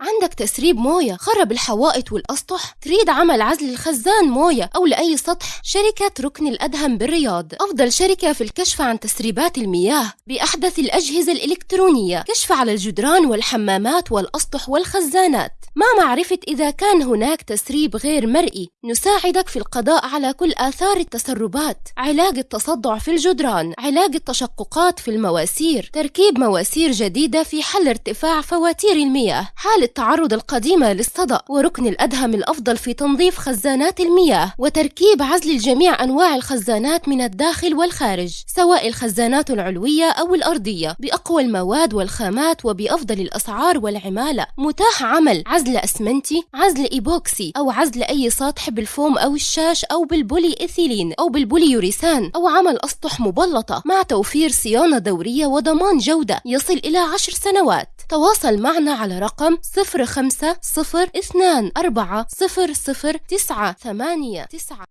عندك تسريب موية خرب الحوائط والأسطح؟ تريد عمل عزل الخزان موية أو لأي سطح؟ شركة ركن الأدهم بالرياض. أفضل شركة في الكشف عن تسريبات المياه. بأحدث الأجهزة الإلكترونية كشف على الجدران والحمامات والأسطح والخزانات. مع معرفة إذا كان هناك تسريب غير مرئي. نساعدك في القضاء على كل آثار التسربات. علاج التصدع في الجدران. علاج التشققات في المواسير. تركيب مواسير جديدة في حل ارتفاع فواتير المياه. حالة التعرض القديمة للصدأ وركن الأدهم الأفضل في تنظيف خزانات المياه. وتركيب عزل جميع أنواع الخزانات من الداخل والخارج سواء الخزانات العلوية أو الأرضية. بأقوى المواد والخامات وبأفضل الأسعار والعمالة. متاح عمل عزل أسمنتي عزل إيبوكسي أو عزل أي سطح بالفوم أو الشاش أو بالبولي إيثيلين أو بالبولي يوريثان أو عمل أسطح مبلطة مع توفير صيانة دورية وضمان جودة يصل إلى عشر سنوات. تواصل معنا على رقم 050 02 4 009 8 9